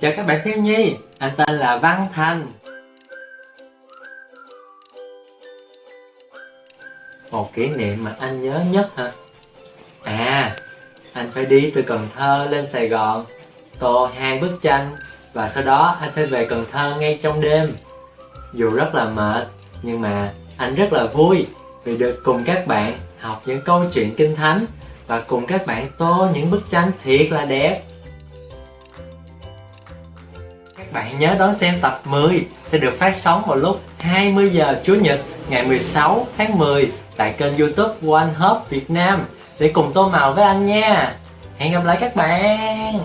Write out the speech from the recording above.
Chào các bạn thiếu nhi, anh tên là Văn Thành. Một kỷ niệm mà anh nhớ nhất hả? À, anh phải đi từ Cần Thơ lên Sài Gòn Tô hai bức tranh Và sau đó anh phải về Cần Thơ ngay trong đêm. Dù rất là mệt Nhưng mà anh rất là vui Vì được cùng các bạn học những câu chuyện kinh thánh Và cùng các bạn tô những bức tranh thiệt là đẹp các bạn nhớ đón xem tập 10 sẽ được phát sóng vào lúc 20 giờ Chủ nhật, ngày 16 tháng 10 tại kênh youtube One Hope Việt Nam để cùng tô màu với anh nha. Hẹn gặp lại các bạn.